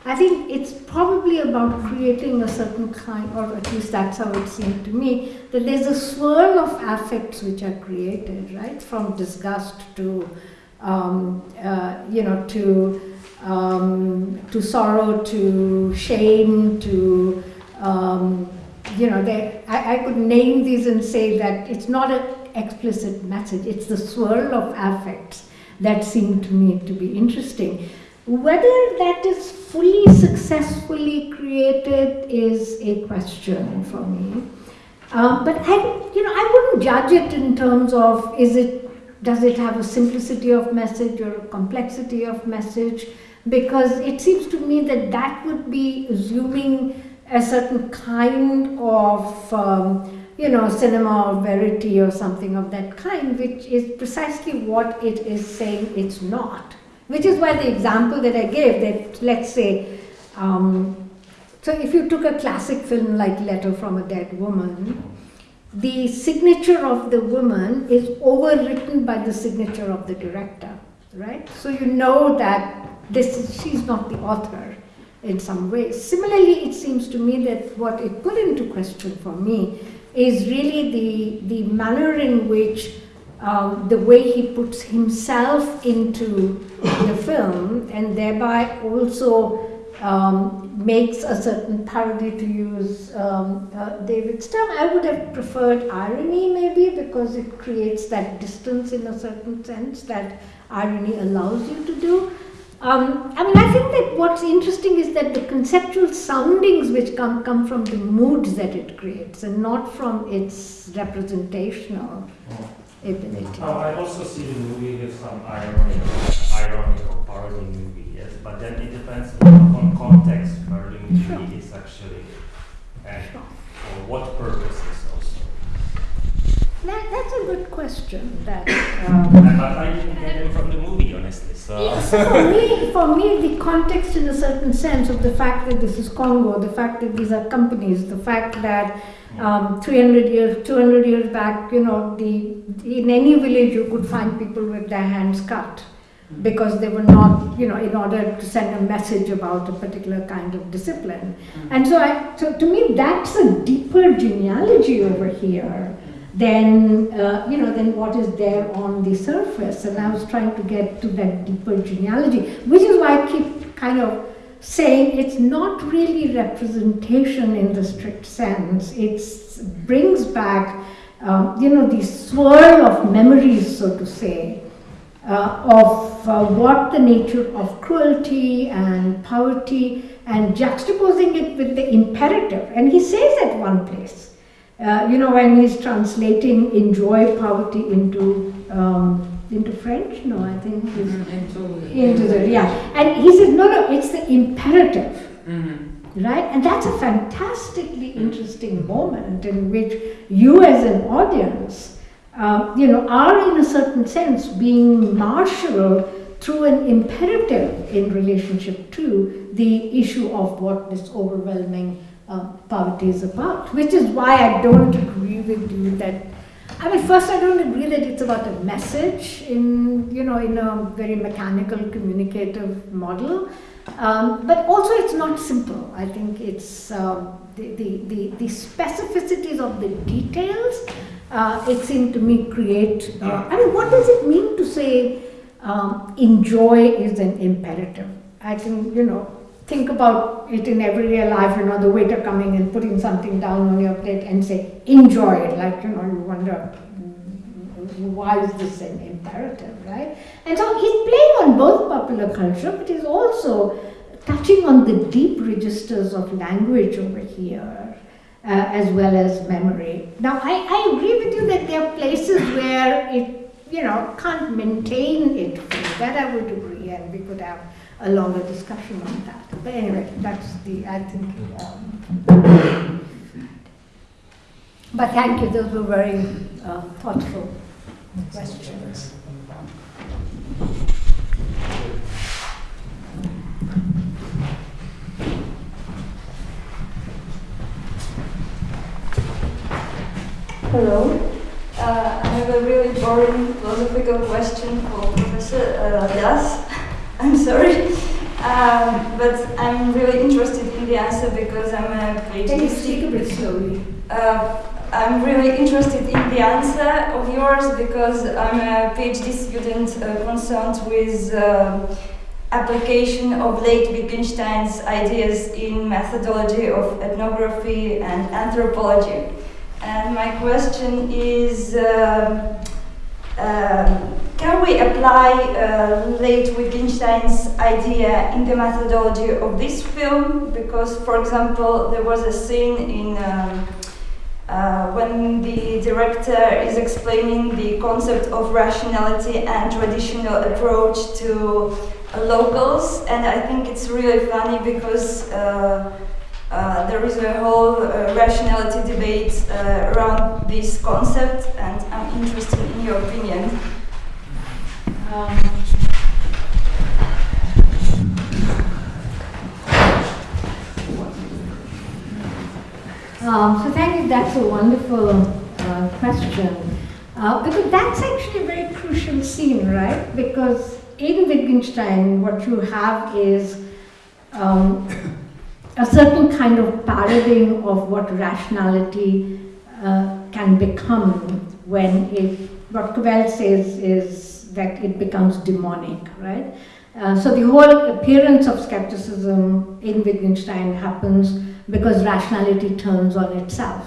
D: I think it's probably about creating a certain kind, or at least that's how it seemed to me, that there's a swirl of affects which are created, right? From disgust to, um, uh, you know, to um, to sorrow, to shame, to um, you know, they, I, I could name these and say that it's not an explicit message, it's the swirl of affects that seem to me to be interesting. Whether that is fully successfully created is a question for me. Uh, but I, you know, I wouldn't judge it in terms of is it, does it have a simplicity of message or a complexity of message? Because it seems to me that that would be assuming a certain kind of, um, you know, cinema or verity or something of that kind, which is precisely what it is saying it's not. Which is why the example that I gave, that let's say, um, so if you took a classic film like Letter from a Dead Woman, the signature of the woman is overwritten by the signature of the director, right? So you know that this is, she's not the author in some way. Similarly, it seems to me that what it put into question for me is really the, the manner in which um, the way he puts himself into the film and thereby also um, makes a certain parody to use um, uh, David's term. I would have preferred irony maybe because it creates that distance in a certain sense that irony allows you to do. Um, I mean, I think that what's interesting is that the conceptual soundings which come come from the moods that it creates, and not from its representational
G: Oh. Oh, I also see the movie with some irony, ironic or parody movie, yes, but then it depends on context the movie
D: Sure.
G: is actually and
D: Sure.
G: for what purposes.
D: That, that's a good question. That. Um,
G: but I didn't get from the movie, honestly. So
D: Yes, for me, for me, the context in a certain sense of the fact that this is Congo, the fact that these are companies, the fact that um, 300 years, 200 years back, you know, the in any village you could find people with their hands cut because they were not, you know, in order to send a message about a particular kind of discipline. And so, I, so to me, that's a deeper genealogy over here than uh, you know than what is there on the surface. And I was trying to get to that deeper genealogy, which is why I keep kind of saying it's not really representation in the strict sense. It brings back um, you know the swirl of memories, so to say. Uh, of uh, what the nature of cruelty and poverty and juxtaposing it with the imperative. And he says at one place, uh, you know, when he's translating enjoy poverty into um, into French, no, I think
E: Into,
D: into the yeah, and he says no, no, it's the imperative,
E: Mhm.
D: right? And that's a fantastically interesting moment in which you, as an audience, uh, you know, are in a certain sense being marshaled through an imperative in relationship to the issue of what this overwhelming uh, poverty is about, which is why I don't agree with you that. I mean, first, I don't agree that it's about a message in, you know, in a very mechanical, communicative model. Um, but also, it's not simple. I think it's um, the, the, the, the specificities of the details. Uh, it seemed to me create. Uh, I mean, what does it mean to say um, enjoy is an imperative? I think you know think about it in everyday life, you know, the waiter coming and putting something down on your plate and say, enjoy it, like, you know, you wonder, why is this an imperative, right? And so he's playing on both popular culture, but he's also touching on the deep registers of language over here, uh, as well as memory. Now, I, I agree with you that there are places where it, you know, can't maintain it. That I would agree, and we could have a longer discussion on that. But anyway, that's the, I think. Um, but thank you, those were very uh, thoughtful questions.
I: Hello. Uh, I have a really boring philosophical question for Professor uh. I'm sorry. Um, but I'm really interested in the answer because I'm a PhD
D: Can you speak a bit slowly?
I: uh, I'm really interested in the answer of yours because I'm a PhD student uh, concerned with uh, application of late Wittgenstein's ideas in methodology of ethnography and anthropology. And my question is, um um, can we apply uh, late Wittgenstein's idea in the methodology of this film? Because, for example, there was a scene in um, uh, when the director is explaining the concept of rationality and traditional approach to uh, locals, and I think it's really funny because uh, uh, there is a whole rationality debate around this concept, and I'm interested in your opinion.
D: Um, um, so thank you. That's a wonderful uh, question uh, because that's actually a very crucial scene, right? Because in Wittgenstein, what you have is um, a certain kind of parodying of what rationality uh, can become when it, what Cavell says is that it becomes demonic, right? Uh, so the whole appearance of skepticism in Wittgenstein happens because rationality turns on itself.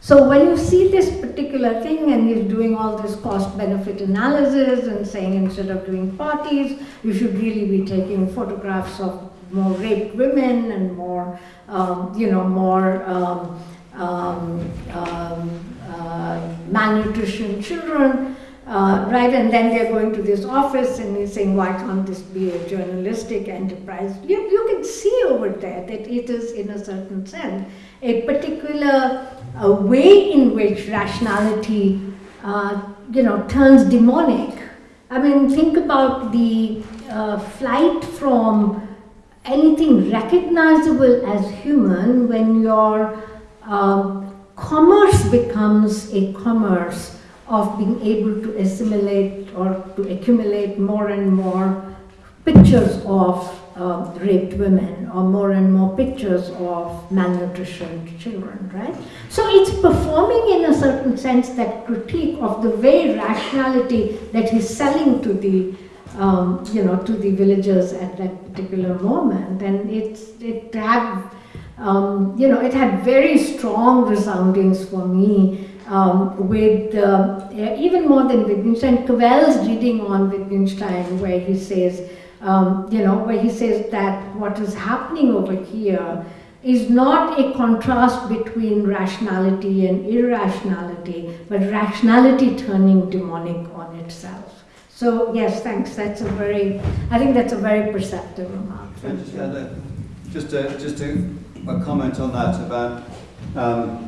D: So when you see this particular thing and he's doing all this cost benefit analysis and saying instead of doing parties, you should really be taking photographs of more raped women and more, um, you know, more um, um, um, uh, malnutrition children, uh, right? And then they're going to this office and he's saying, why can't this be a journalistic enterprise? You, you can see over there that it is, in a certain sense, a particular uh, way in which rationality, uh, you know, turns demonic. I mean, think about the uh, flight from anything recognizable as human when your um, commerce becomes a commerce of being able to assimilate or to accumulate more and more pictures of uh, raped women or more and more pictures of malnutrition children, right? So it's performing in a certain sense that critique of the very rationality that he's selling to the um, you know, to the villagers at that particular moment. And it's, it had, um, you know, it had very strong resoundings for me um, with, uh, even more than Wittgenstein, Cavell's reading on Wittgenstein where he says, um, you know, where he says that what is happening over here is not a contrast between rationality and irrationality, but rationality turning demonic on itself. So yes, thanks. That's a very, I think that's a very perceptive remark.
B: Just a, just a, just a, a comment on that about um,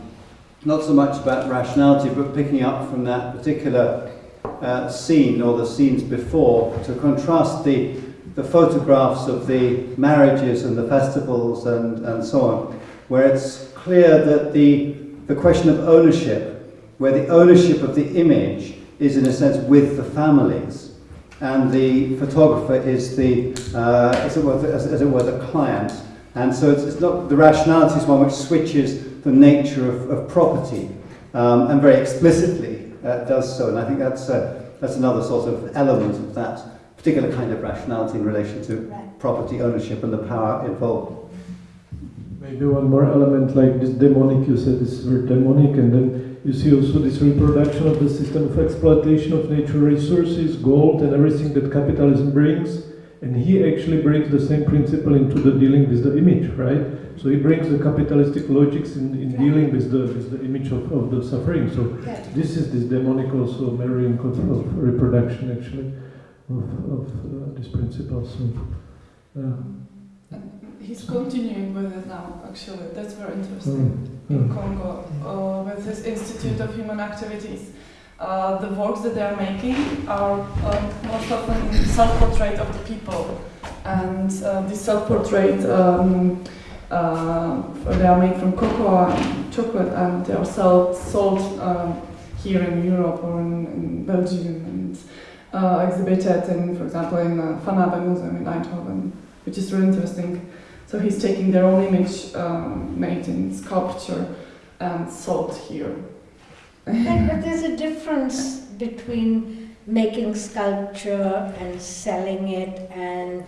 B: not so much about rationality, but picking up from that particular uh, scene or the scenes before to contrast the the photographs of the marriages and the festivals and, and so on, where it's clear that the the question of ownership, where the ownership of the image is in a sense with the families, and the photographer is the, uh, as, it were, as, as, it were, the client. And so it's, it's, not the rationality is one which switches the nature of, of property, um, and very explicitly uh, does so. And I think that's uh, that's another sort of element of that particular kind of rationality in relation to right. property ownership and the power involved.
A: Maybe one more element like this demonic. You said this word demonic, and then you see also this reproduction of the system of exploitation of natural resources, gold, and everything that capitalism brings. And he actually brings the same principle into the dealing with the image, right? So he brings the capitalistic logics in, in dealing with the, with the image of, of the suffering. So this is this demonic also marrying of, of reproduction actually of, of uh, this principle. So, uh,
F: He's continuing with it now, actually. That's very interesting. Mm in Congo uh, with his Institute of Human Activities. Uh, the works that they are making are um, most often self-portrait of the people, and uh, this self-portrait um, uh, they are made from cocoa and chocolate, and they are sold, um, here in Europe or in, in Belgium, and uh, exhibited in, for example, in uh, Van Abbe Museum in Eindhoven, which is really interesting. So he's taking their own image um, made in sculpture and sold here.
D: But, but there's a difference between making sculpture and selling it and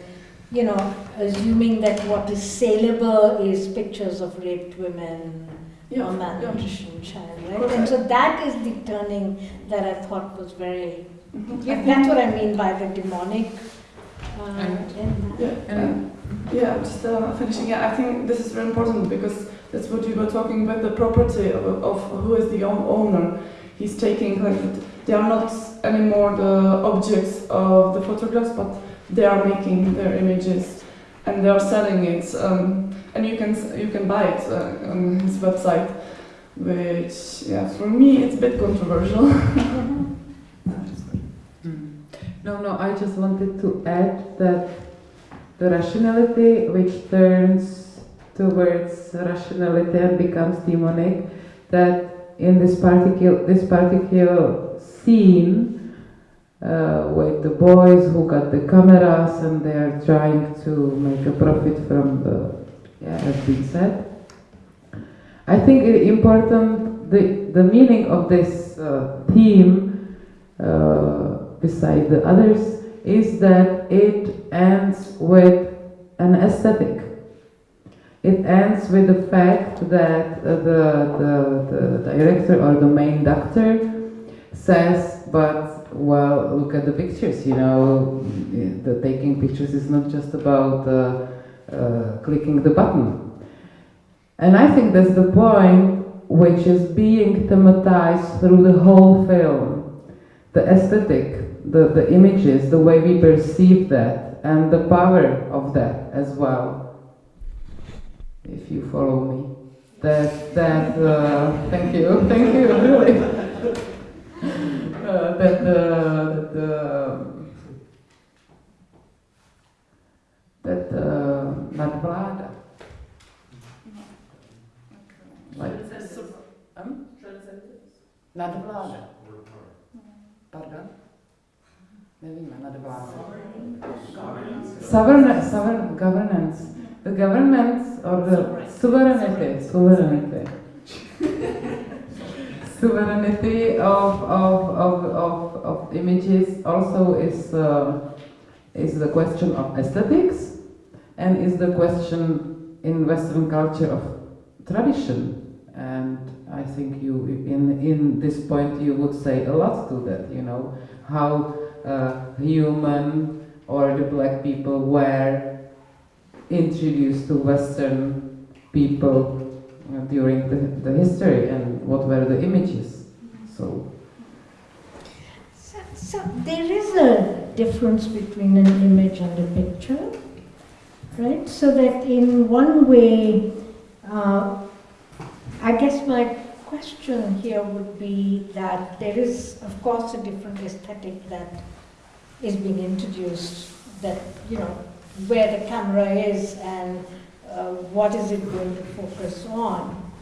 D: you know assuming that what is saleable is pictures of raped women
F: Yeah,
D: or
F: yeah.
D: malnutrition child right
F: Correct.
D: and so that is the turning that i thought was very yeah, that's what i mean by the demonic uh,
E: And-
D: in that.
F: Yeah, and yeah, just uh, finishing. Yeah, I think this is very important because that's what you were talking about the property of, of who is the owner. He's taking like they are not anymore the objects of the photographs, but they are making their images and they are selling it. Um, and you can you can buy it uh, on his website, which yeah, for me it's a bit controversial.
E: Mm. No, no, I just wanted to add that the rationality which turns towards rationality and becomes demonic, that in this particular, this particular scene uh, with the boys who got the cameras and they are trying to make a profit from the, yeah, as been said. I think it important, the, the meaning of this uh, theme uh, beside the others is that it ends with an aesthetic. It ends with the fact that the, the, the director or the main doctor says, but well, look at the pictures, you know, the taking pictures is not just about uh, uh, clicking the button. And I think that's the point which is being thematized through the whole film. The aesthetic, the, the images, the way we perceive that, and the power of that as well. If you follow me. That, that, uh, thank you, thank you, really. Uh, that the, the, that uh, nadvláda. Like, um? Nadvláda. Pardon? Nevíme, nadvláda. Sovereign, sovereign governance. The governments or the sovereignty, sovereignty. sovereignty of, of, of, of, of images also is, uh, is the question of aesthetics and is the question in Western culture of tradition. And I think you, in, in this point, you would say a lot to that, you know, how uh, human or the black people were introduced to Western people uh, during the, the history and what were the images. So,
D: So, so there is a difference between an image and a picture, right? So that in one way, uh, I guess my question here would be that there is, of course, a different aesthetic that is being introduced. That you know where the camera is and uh, what is it going to focus on.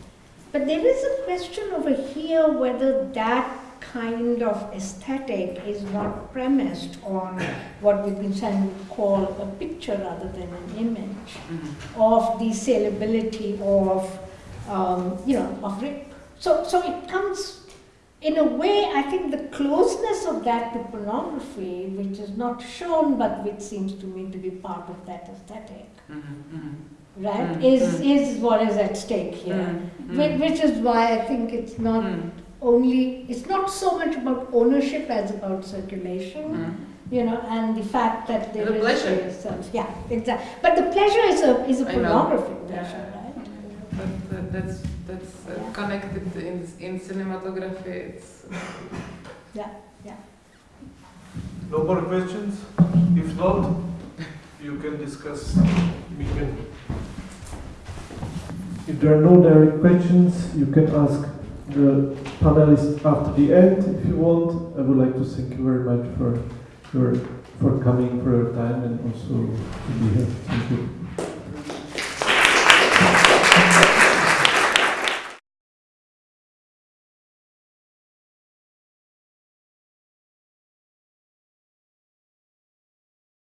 D: But there is a question over here whether that kind of aesthetic is not premised on what Wittgenstein would call a picture rather than an image of the saleability of, um, you know, of rape. So, so it comes, in a way, I think the closeness of that to pornography, which is not shown but which seems to me to be part of that aesthetic, right,
E: Mm,
D: is,
E: mm.
D: is what is at stake here.
E: Mm,
D: Whi-
E: mm.
D: Which is why I think it's not
E: Mm.
D: only, it's not so much about ownership as about circulation,
E: Mm.
D: you know, and the fact that there
E: The
D: is
E: pleasure.
D: yeah, exactly. But the pleasure is a, is a
E: know.
D: pornographic
E: Yeah.
D: pleasure, right?
E: But that's that's uh, connected in in cinematography. It's
J: No more questions? If not, you can discuss. We can.
A: If there are no direct questions, you can ask the panelists after the end if you want. I would like to thank you very much for your for coming, for your time, and also to be here. Thank you.